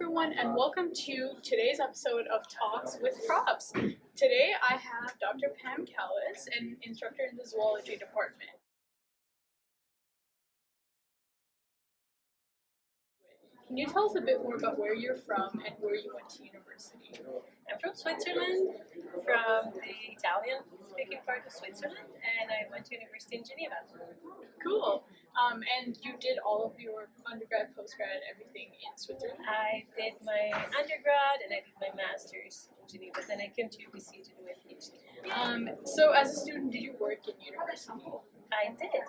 everyone, and welcome to today's episode of Talks with Profs. Today I have Dr. Pam Kalas, an instructor in the zoology department. Can you tell us a bit more about where you're from and where you went to university? I'm from Switzerland, from the Italian speaking part of Switzerland, and I went to university in Geneva. Cool. Um, and you did all of your undergrad, postgrad, everything in Switzerland? I did my undergrad and I did my master's in Geneva. Then I came to UBC to do my PhD. Um, so as a student, did you work in university? I did.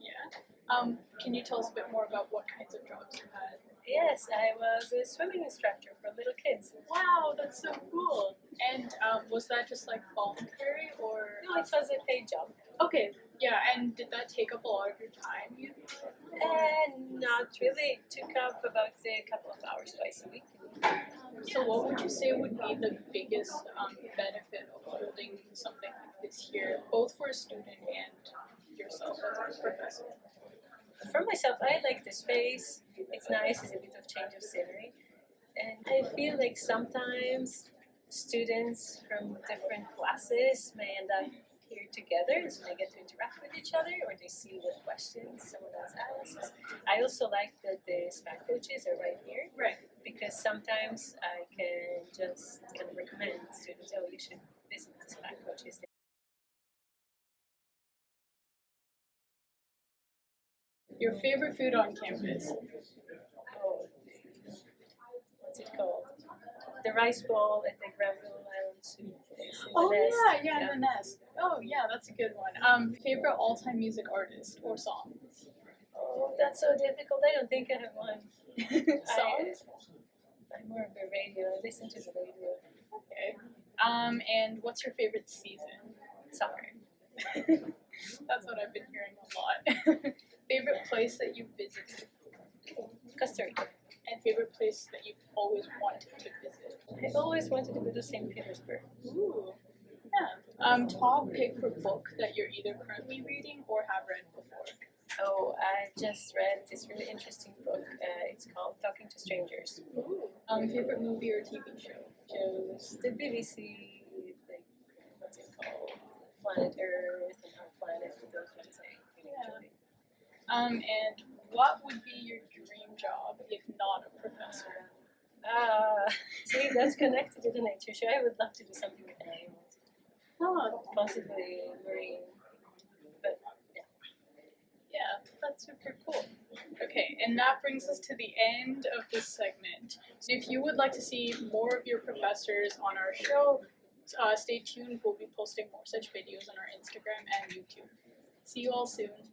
Yeah. Um, can you tell us a bit more about what kinds of jobs you had? Yes, I was a swimming instructor for little kids. Wow, that's so cool. And um, was that just like voluntary or? No, it was a paid job. Okay, yeah. And did that take up a lot of your time? You And not really. It took up about say, a couple of hours twice a week. so what would you say would be the biggest um, benefit of holding something like this here, both for a student and yourself as a professor? For myself, I like the space. It's nice. It's a bit of change of scenery, and I feel like sometimes students from different classes may end up here together, so they get to interact with each other, or they see what questions someone else asks. I also like that the SPAC coaches are right here Right. because sometimes I can just kind of recommend students, oh, you should visit the SPAC coaches. Your favorite food on campus? Oh, what's it called? The rice bowl at the Granville Island Soup place. in the Oh nest. yeah, yeah, the nest. Oh yeah, that's a good one. Um, favorite all-time music artist or song? Oh, that's so difficult. I don't think I have one. Songs? I, I'm more of a radio. I listen to the radio. Okay. Um, and what's your favorite season? Summer. That's what I've been hearing a lot. favorite place that you've visited Costa Rica. and favorite place that you've always wanted to visit. I've always wanted to go to St. Petersburg. Ooh. Yeah. Um, top pick for book that you're either currently reading or have read before. Oh, I just read this really interesting book. Uh, it's called Talking to Strangers. Ooh. Um, favorite movie or TV show? Shows the BBC, like, what's it called? Planet Earth and Our Planet, those ones I really Yeah. enjoy. Um, and what would be your dream job if not a professor? Ah, see, that's connected to the nature show. I would love to do something with animals, Oh, possibly marine. But yeah, yeah, that's super cool. Okay, and that brings us to the end of this segment. So if you would like to see more of your professors on our show, uh, stay tuned. We'll be posting more such videos on our Instagram and YouTube. See you all soon.